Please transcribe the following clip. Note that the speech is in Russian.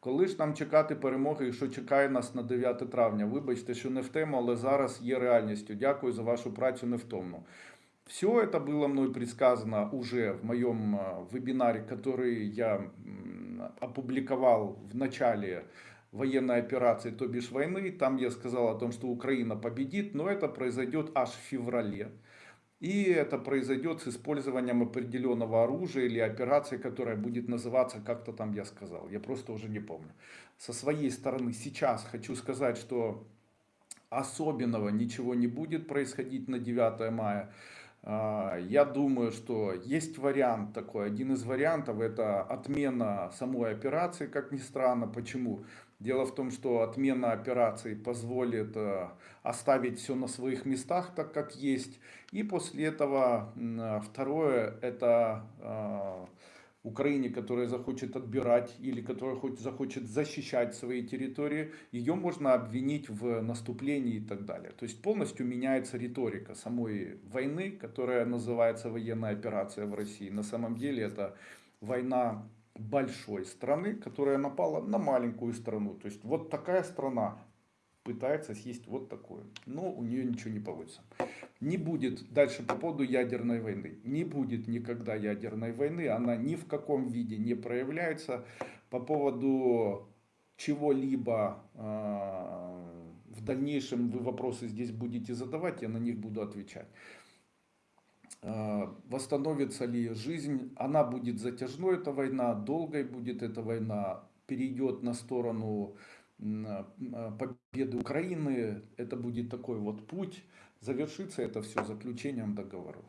Коли ж нам чекати перемоги і що чекає нас на 9 травня? Вибачте, що не в тему, але зараз є реальністю. Дякую за вашу працю невтомну. Все это было мной предсказано уже в моем э, вебинаре, который я м, опубликовал в начале военной операции, то бишь войны. Там я сказал о том, что Украина победит, но это произойдет аж в феврале. И это произойдет с использованием определенного оружия или операции, которая будет называться как-то там я сказал. Я просто уже не помню. Со своей стороны сейчас хочу сказать, что особенного ничего не будет происходить на 9 мая. А, Я думаю, что есть вариант такой. Один из вариантов это отмена самой операции, как ни странно. Почему? Дело в том, что отмена операции позволит э, оставить все на своих местах, так как есть. И после этого э, второе это э, Украине, которая захочет отбирать или которая хоть захочет защищать свои территории, ее можно обвинить в наступлении и так далее. То есть полностью меняется риторика самой войны, которая называется военная операция в России. На самом деле это война большой страны, которая напала на маленькую страну. То есть вот такая страна пытается съесть вот такое. Но у нее ничего не получится. Не будет, дальше по поводу ядерной войны, не будет никогда ядерной войны, она ни в каком виде не проявляется. По поводу чего-либо э, в дальнейшем вы вопросы здесь будете задавать, я на них буду отвечать. Э, восстановится ли жизнь, она будет затяжной, эта война, долгой будет эта война, перейдет на сторону победы Украины, это будет такой вот путь, завершится это все заключением договоров.